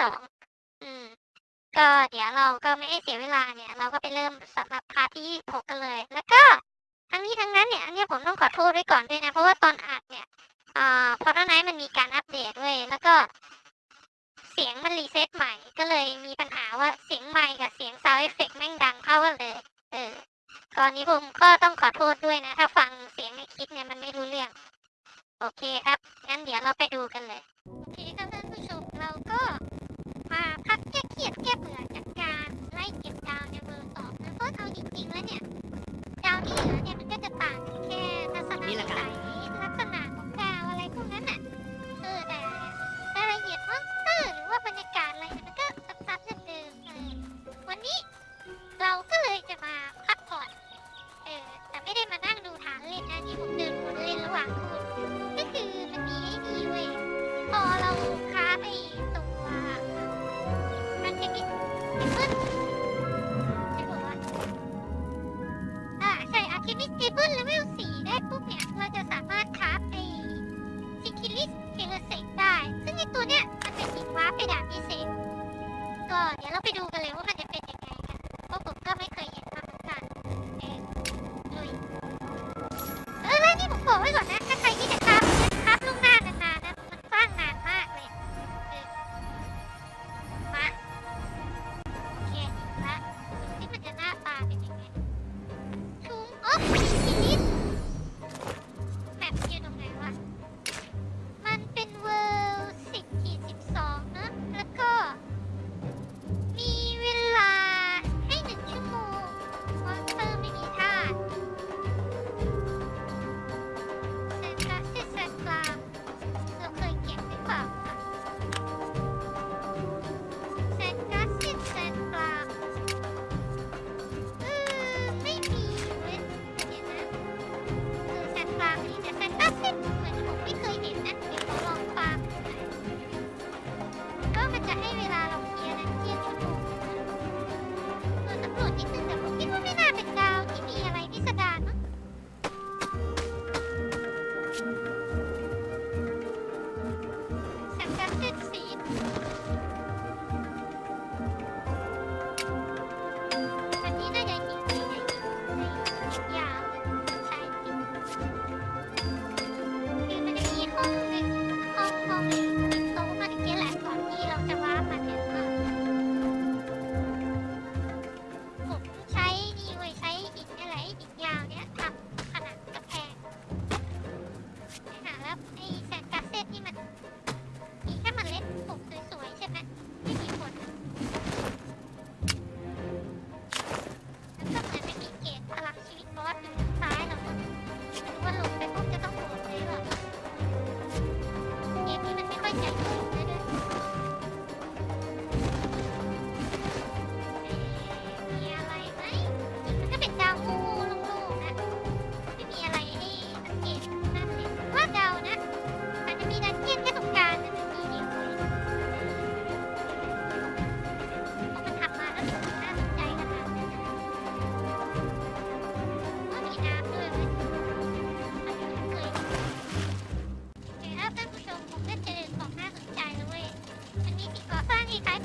สองอืม ก็เดี๋ยวเราก็ไม่ได้เสียเวลาเนี่ย เราก็ไปเริ่มสำหรับ part ที่หกกันเลย แล้วก็ทั้งนี้ทั้งนั้นเนี่ยอันนี้ผมต้องขอโทษด้วยก่อนด้วยนะ เพราะว่าตอนอัดเนี่ยเอ่าพอตอนนั้นมันมีการอัปเดตด้วยแล้วก็ เสียงมัน reset ใหม่ ก็เลยมีปัญหาว่าเสียงใหม่กับเสียง sound effect แม่งดังเข้ากันเลย เออตอนนี้ผมก็ต้องขอโทษด้วยนะ ถ้าฟังเสียงในคลิปเนี่ยมันไม่รู้เรื่อง โอเคครับ งั้นเดี๋ยวเราไปดูกันเลย โอเคครับท่านผู้ชมเราก็ ยดแค่เบื่อจากการไล่เก็บดาวในเบอร์สองนะเพราะเอาจริงๆแล้วเนี่ย ดาวที่เหลือเนี่ยมันก็จะต่างกันแค่ลักษณะสัยลักษณะของดาวอะไรพวกนั้นอะเออแต่รายละเอียด monster หรือว่าบรรยากาศอะไรมันก็ซ้ำๆเดิมๆเออวันนี้เราก็เลยจะมาพักผ่อนเออแต่ไม่ได้มานั่งดูฐานเล่นนะที่ผมเดินวนเล่นระหว่างคุณ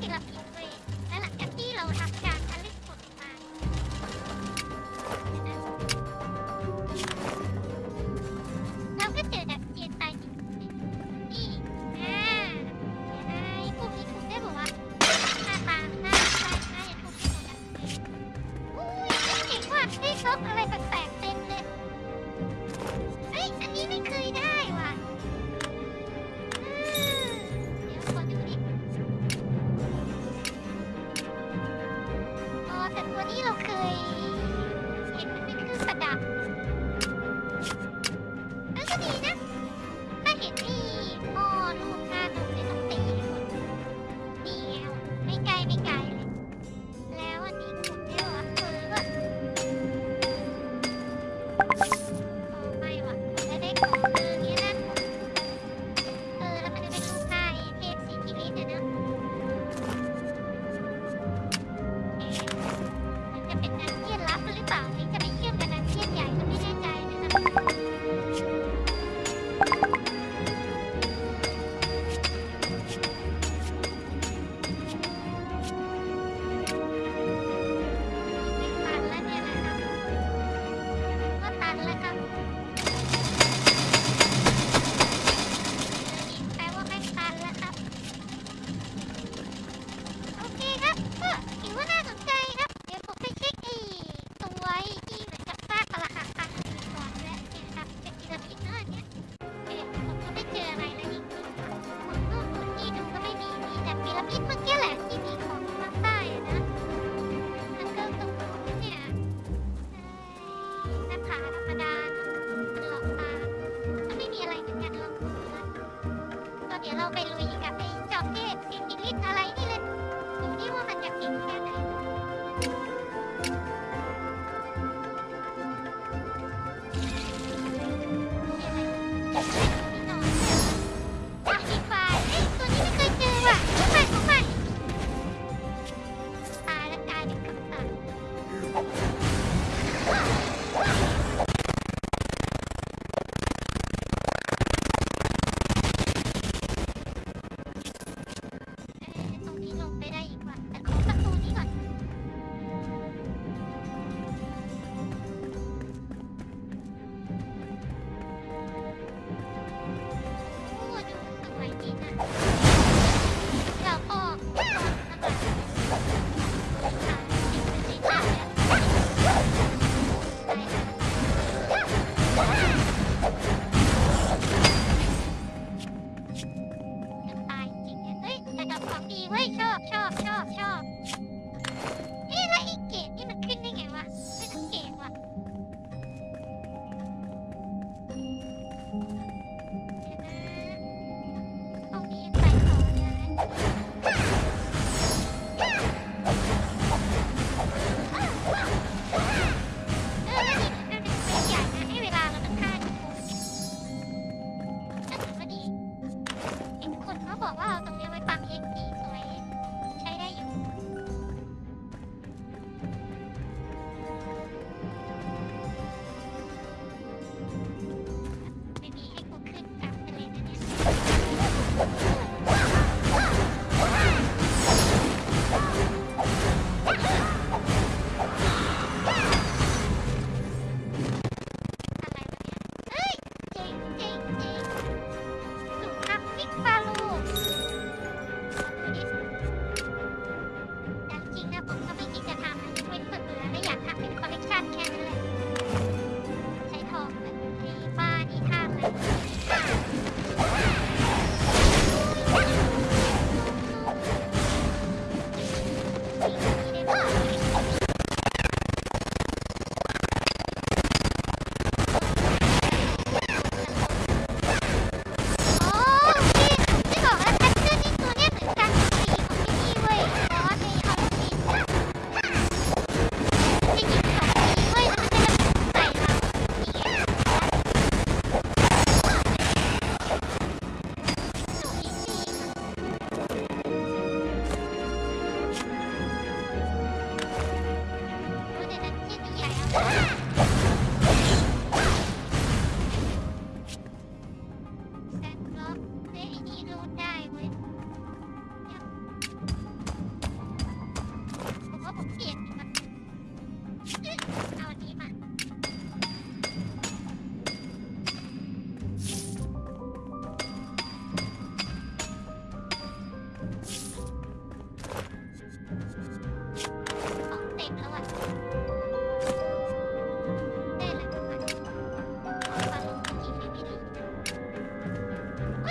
这个品น来了ล一楼上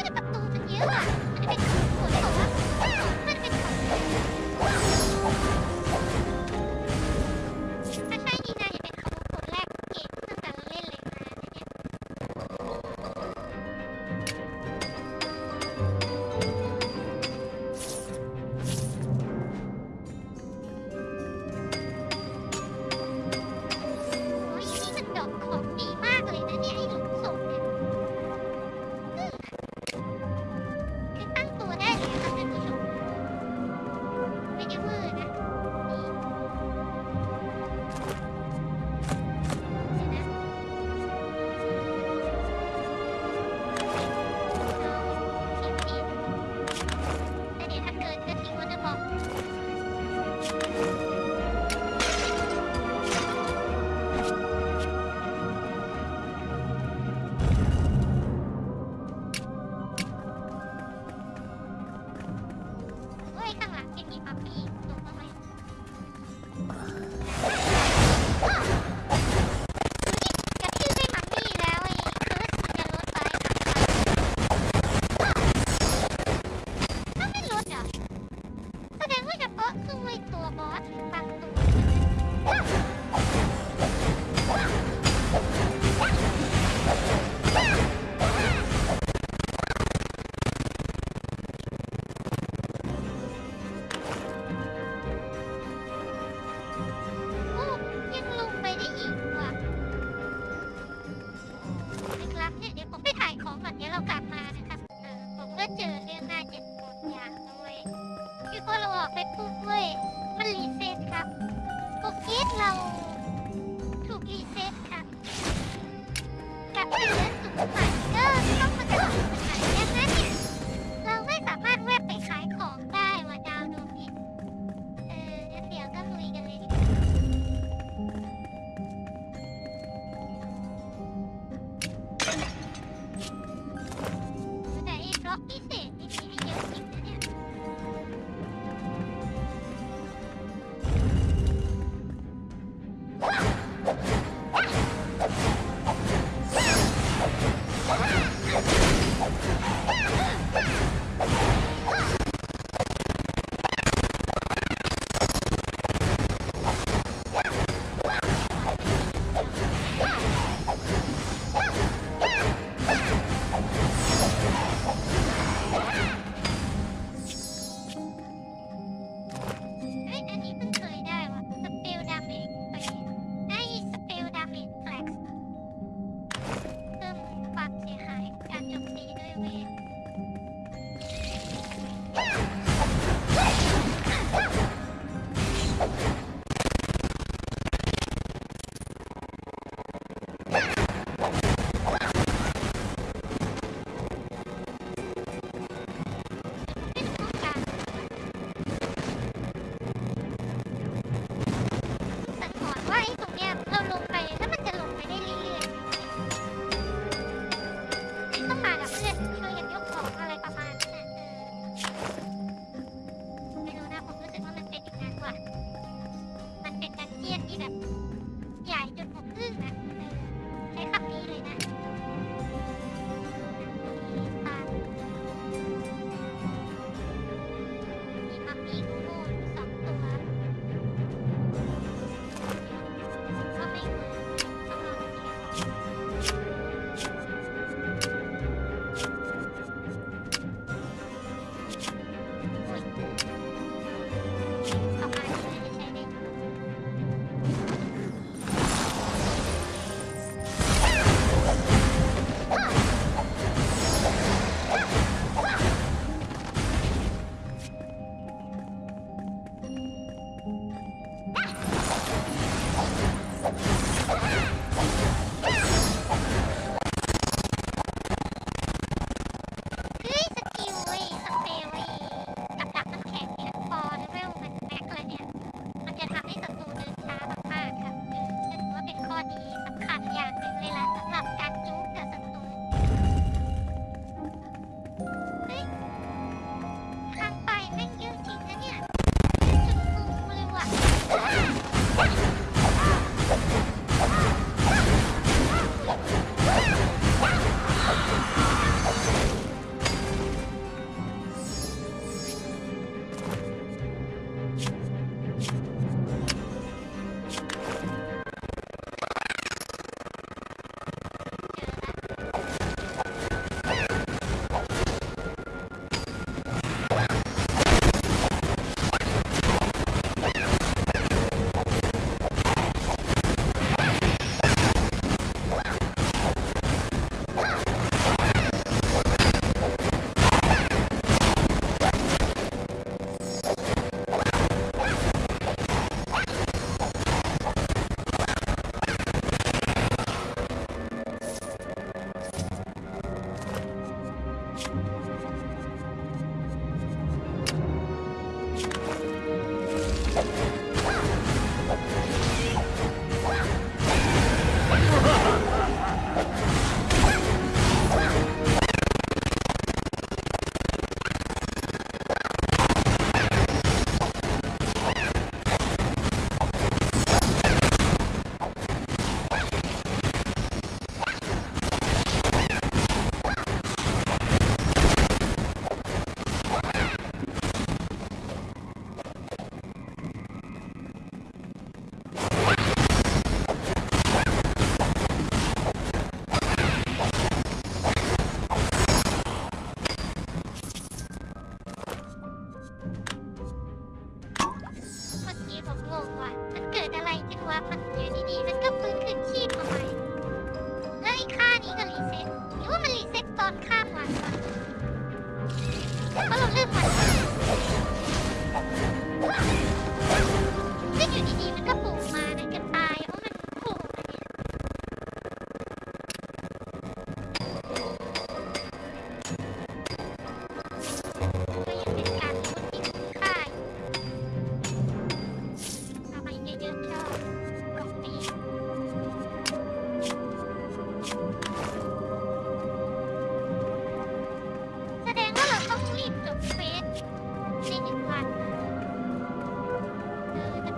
เฮ้ยแ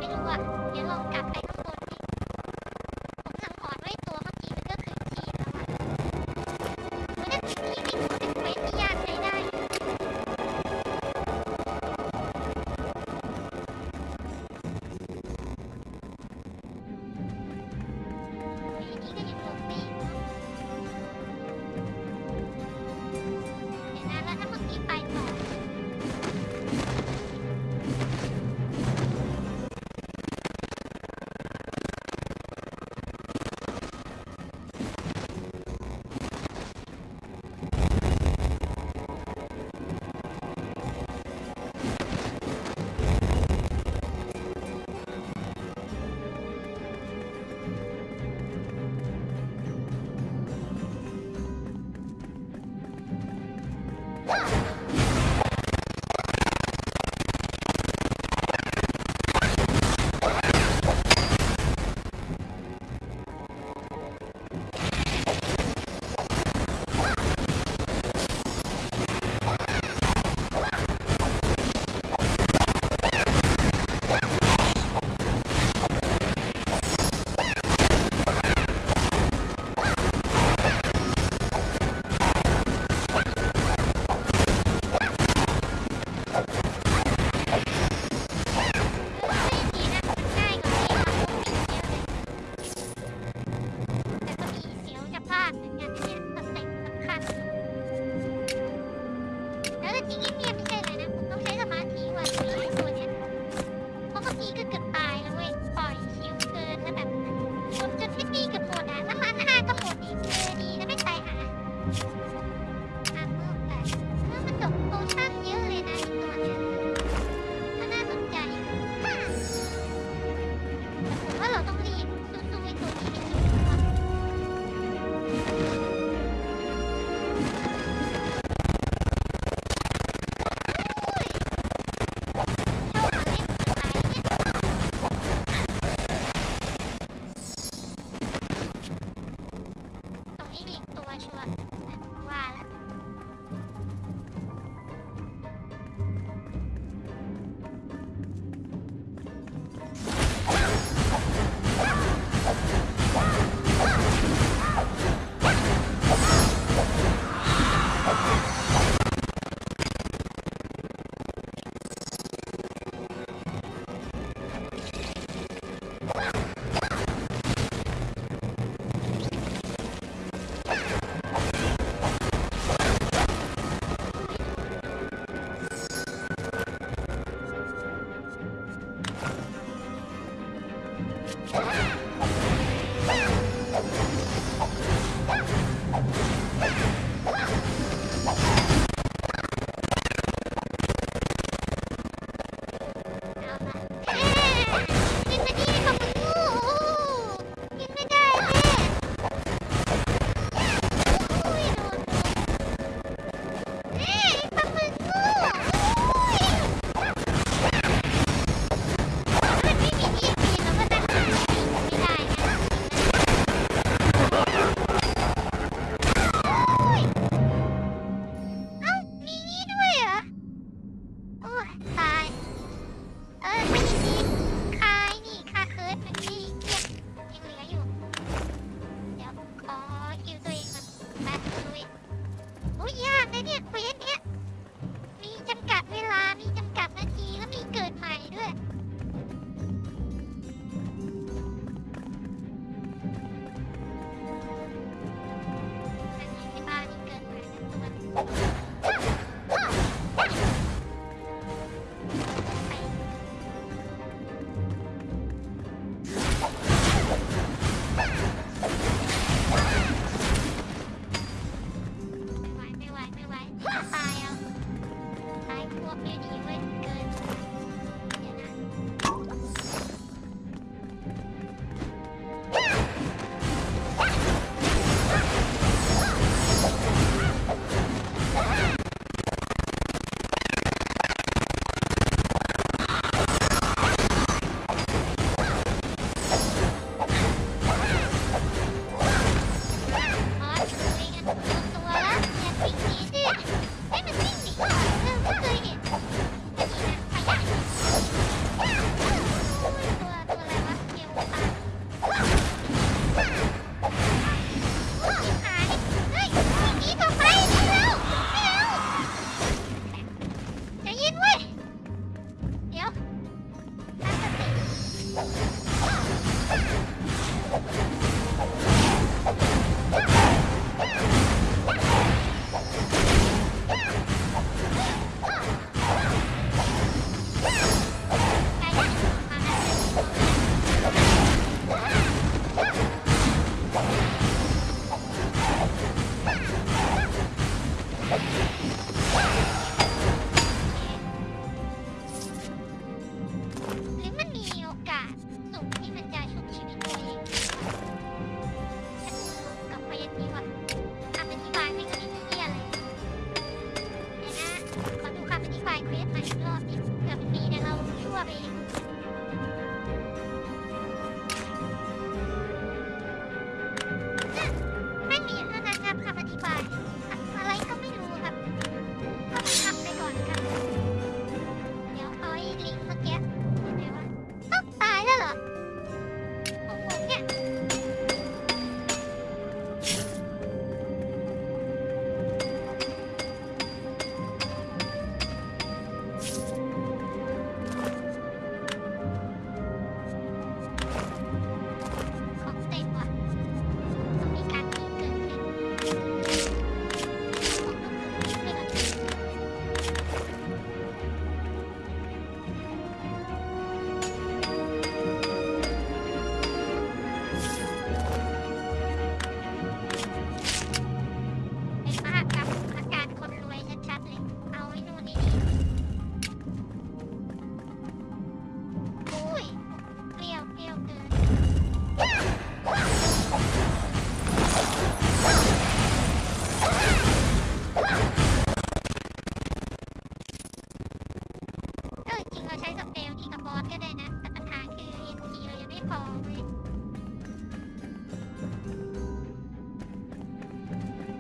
ไม่รู้อะเดี๋ยวลองกลับไปข้างบน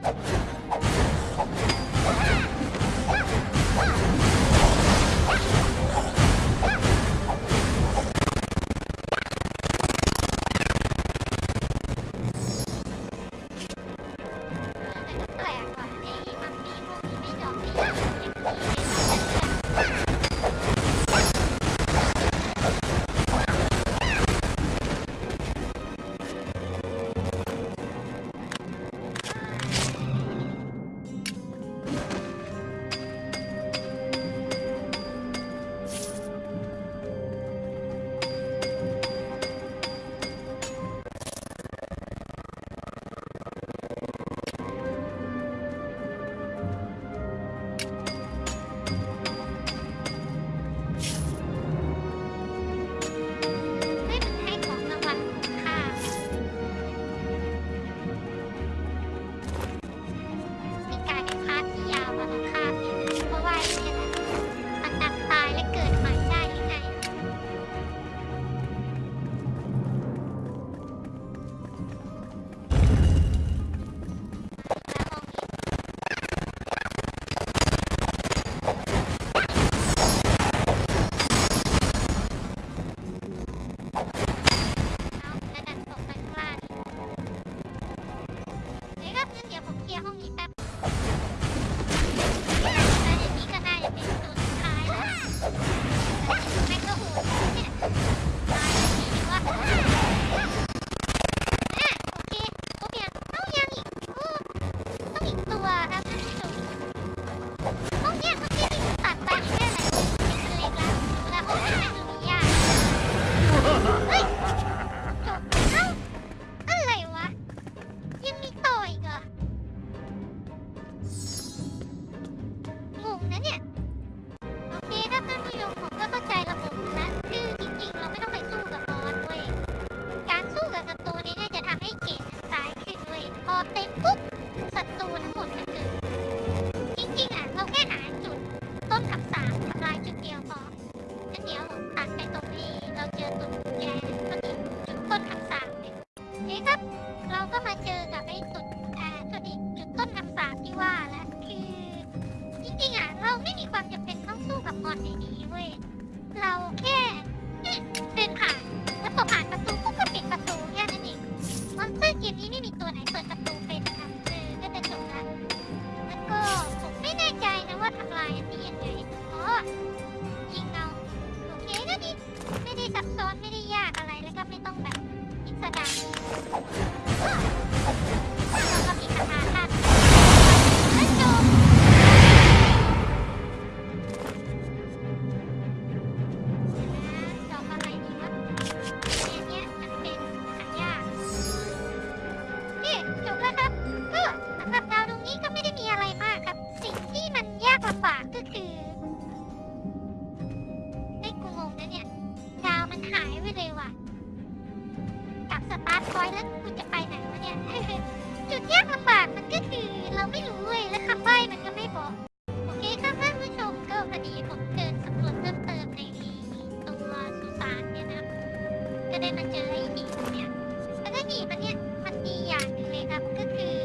Okay. ได้มาเจอไอ้หีเนี่ยแล้วก็หีมันเนี่ยมันดีอย่างหนึงเลยครับก็คือ